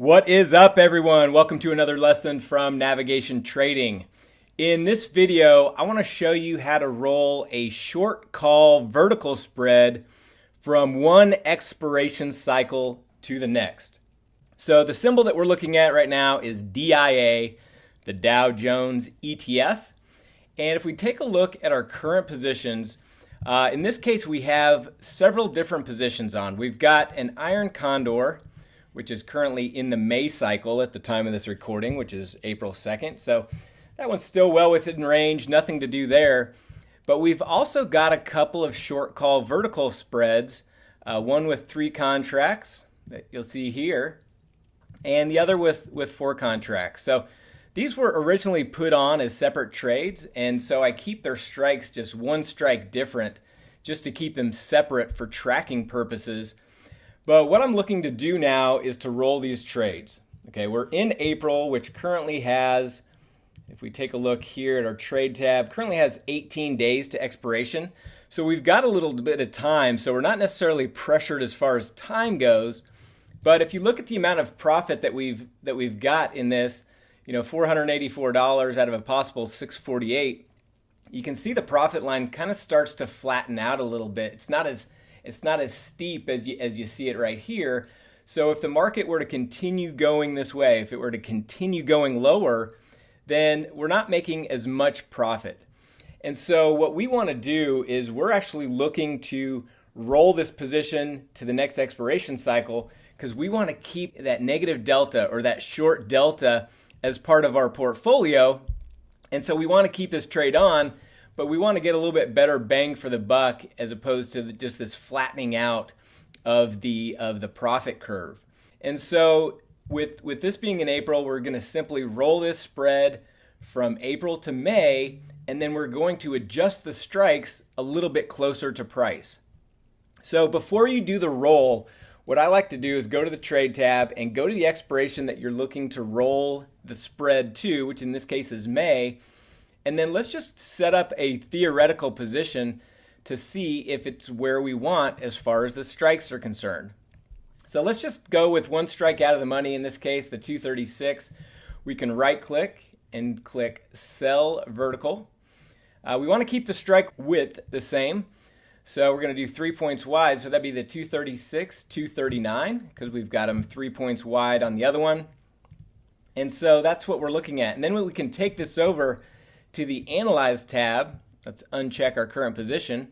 What is up everyone? Welcome to another lesson from Navigation Trading. In this video, I want to show you how to roll a short call vertical spread from one expiration cycle to the next. So the symbol that we're looking at right now is DIA, the Dow Jones ETF. And if we take a look at our current positions, uh, in this case we have several different positions on. We've got an iron condor, which is currently in the May cycle at the time of this recording, which is April 2nd. So that one's still well within range, nothing to do there. But we've also got a couple of short call vertical spreads, uh, one with three contracts that you'll see here, and the other with, with four contracts. So these were originally put on as separate trades, and so I keep their strikes just one strike different just to keep them separate for tracking purposes but what I'm looking to do now is to roll these trades. Okay, we're in April, which currently has, if we take a look here at our trade tab, currently has 18 days to expiration. So we've got a little bit of time, so we're not necessarily pressured as far as time goes. But if you look at the amount of profit that we've that we've got in this, you know, $484 out of a possible 648, you can see the profit line kind of starts to flatten out a little bit. It's not as it's not as steep as you, as you see it right here. So if the market were to continue going this way, if it were to continue going lower, then we're not making as much profit. And so what we want to do is we're actually looking to roll this position to the next expiration cycle because we want to keep that negative delta or that short delta as part of our portfolio. And so we want to keep this trade on but we want to get a little bit better bang for the buck as opposed to just this flattening out of the of the profit curve. And so with with this being in April, we're going to simply roll this spread from April to May and then we're going to adjust the strikes a little bit closer to price. So before you do the roll, what I like to do is go to the trade tab and go to the expiration that you're looking to roll the spread to, which in this case is May, and then let's just set up a theoretical position to see if it's where we want as far as the strikes are concerned. So let's just go with one strike out of the money, in this case, the 236. We can right click and click sell vertical. Uh, we want to keep the strike width the same. So we're going to do three points wide. So that'd be the 236, 239, because we've got them three points wide on the other one. And so that's what we're looking at. And then we can take this over to the Analyze tab. Let's uncheck our current position.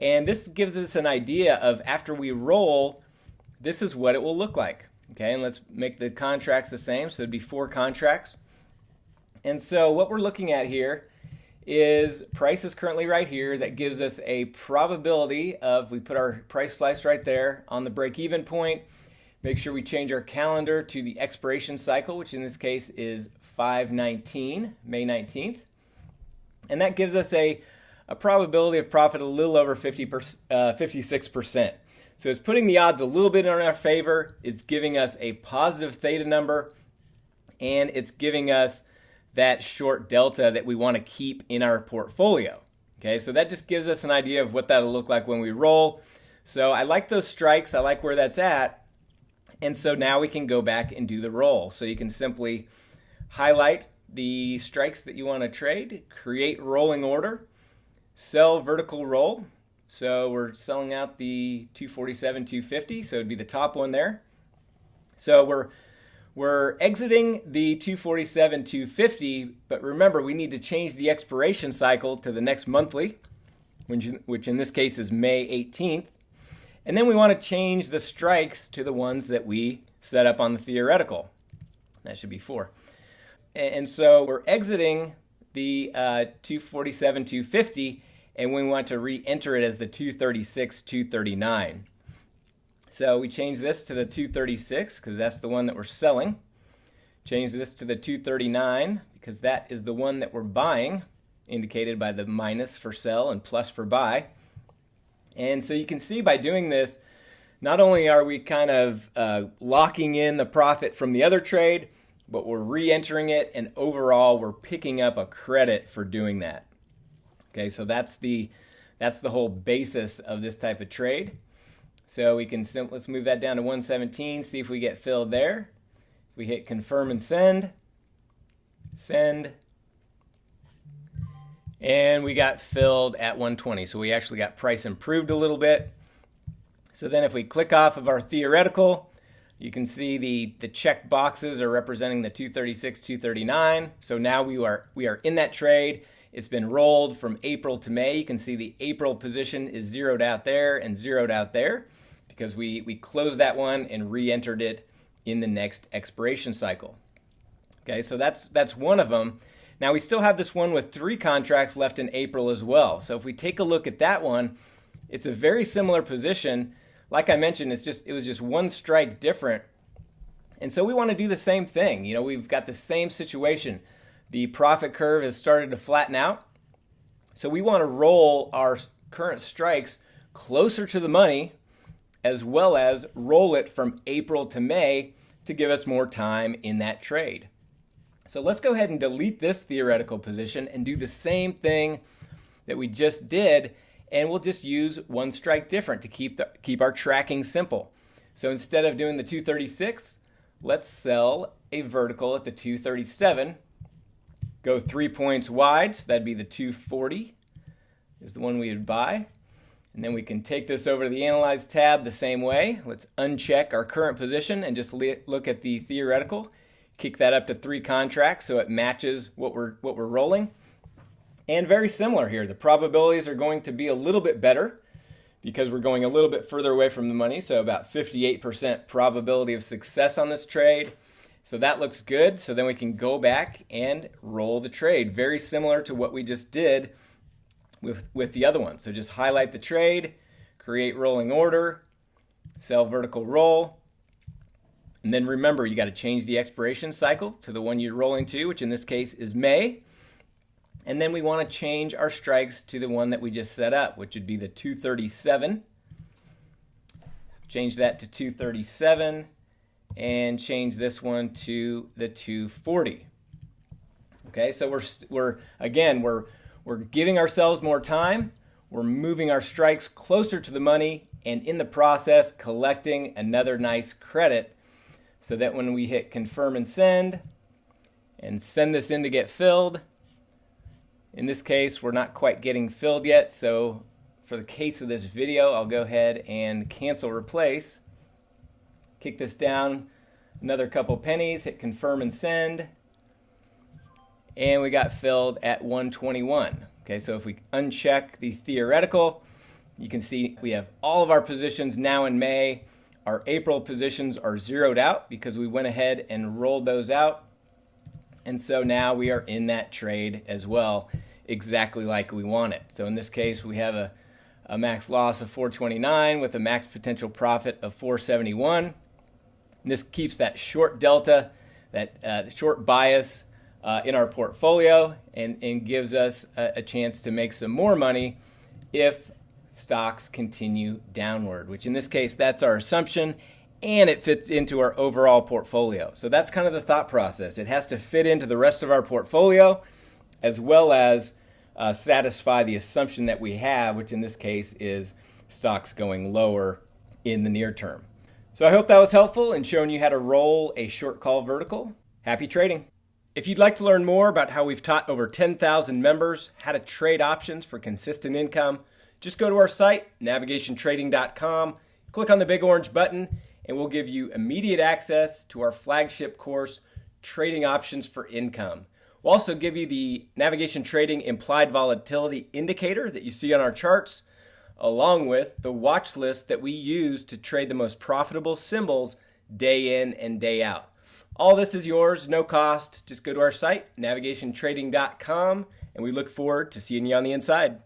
And this gives us an idea of after we roll, this is what it will look like. Okay, and let's make the contracts the same. So it'd be four contracts. And so what we're looking at here is price is currently right here. That gives us a probability of, we put our price slice right there on the break even point. Make sure we change our calendar to the expiration cycle, which in this case is 519, May 19th. And that gives us a, a probability of profit a little over 50 uh, 56%. So it's putting the odds a little bit in our favor. It's giving us a positive theta number, and it's giving us that short delta that we want to keep in our portfolio. Okay, so that just gives us an idea of what that'll look like when we roll. So I like those strikes. I like where that's at. And so now we can go back and do the roll. So you can simply highlight the strikes that you want to trade, create rolling order, sell vertical roll. So we're selling out the 247, 250, so it'd be the top one there. So we're we're exiting the 247, 250, but remember we need to change the expiration cycle to the next monthly, which, which in this case is May 18th. And then we want to change the strikes to the ones that we set up on the theoretical. That should be four. And so we're exiting the uh, 247, 250, and we want to re-enter it as the 236, 239. So we change this to the 236 because that's the one that we're selling. Change this to the 239 because that is the one that we're buying, indicated by the minus for sell and plus for buy. And so you can see by doing this, not only are we kind of uh, locking in the profit from the other trade, but we're re-entering it and overall we're picking up a credit for doing that. Okay, so that's the that's the whole basis of this type of trade. So we can let's move that down to 117, see if we get filled there. If we hit confirm and send, send, and we got filled at 120. So we actually got price improved a little bit. So then if we click off of our theoretical, you can see the, the check boxes are representing the 236, 239. So now we are, we are in that trade. It's been rolled from April to May. You can see the April position is zeroed out there and zeroed out there because we, we closed that one and re-entered it in the next expiration cycle. Okay, so that's, that's one of them. Now we still have this one with three contracts left in April as well. So if we take a look at that one, it's a very similar position. Like I mentioned, it's just it was just one strike different. And so we want to do the same thing. You know, we've got the same situation. The profit curve has started to flatten out. So we want to roll our current strikes closer to the money as well as roll it from April to May to give us more time in that trade. So let's go ahead and delete this theoretical position and do the same thing that we just did and we'll just use one strike different to keep, the, keep our tracking simple. So instead of doing the 236, let's sell a vertical at the 237. Go three points wide, so that'd be the 240 is the one we would buy. And then we can take this over to the Analyze tab the same way. Let's uncheck our current position and just look at the theoretical kick that up to three contracts so it matches what we're, what we're rolling. And very similar here. The probabilities are going to be a little bit better because we're going a little bit further away from the money. So about 58% probability of success on this trade. So that looks good. So then we can go back and roll the trade. Very similar to what we just did with, with the other one. So just highlight the trade, create rolling order, sell vertical roll, and then remember, you got to change the expiration cycle to the one you're rolling to, which in this case is May. And then we want to change our strikes to the one that we just set up, which would be the 237. Change that to 237 and change this one to the 240. Okay, so we're, we're again, we're, we're giving ourselves more time. We're moving our strikes closer to the money and in the process collecting another nice credit so that when we hit confirm and send and send this in to get filled, in this case, we're not quite getting filled yet. So for the case of this video, I'll go ahead and cancel replace. Kick this down another couple pennies, hit confirm and send. And we got filled at 121. Okay, so if we uncheck the theoretical, you can see we have all of our positions now in May. Our April positions are zeroed out because we went ahead and rolled those out. And so now we are in that trade as well, exactly like we want it. So in this case, we have a, a max loss of 429 with a max potential profit of 471. And this keeps that short delta, that uh, short bias uh, in our portfolio and, and gives us a, a chance to make some more money if stocks continue downward, which in this case, that's our assumption and it fits into our overall portfolio. So that's kind of the thought process. It has to fit into the rest of our portfolio as well as uh, satisfy the assumption that we have, which in this case is stocks going lower in the near term. So I hope that was helpful in showing you how to roll a short call vertical. Happy trading. If you'd like to learn more about how we've taught over 10,000 members how to trade options for consistent income, just go to our site, navigationtrading.com, click on the big orange button, and we'll give you immediate access to our flagship course, Trading Options for Income. We'll also give you the navigation trading implied volatility indicator that you see on our charts, along with the watch list that we use to trade the most profitable symbols day in and day out. All this is yours, no cost. Just go to our site, navigationtrading.com, and we look forward to seeing you on the inside.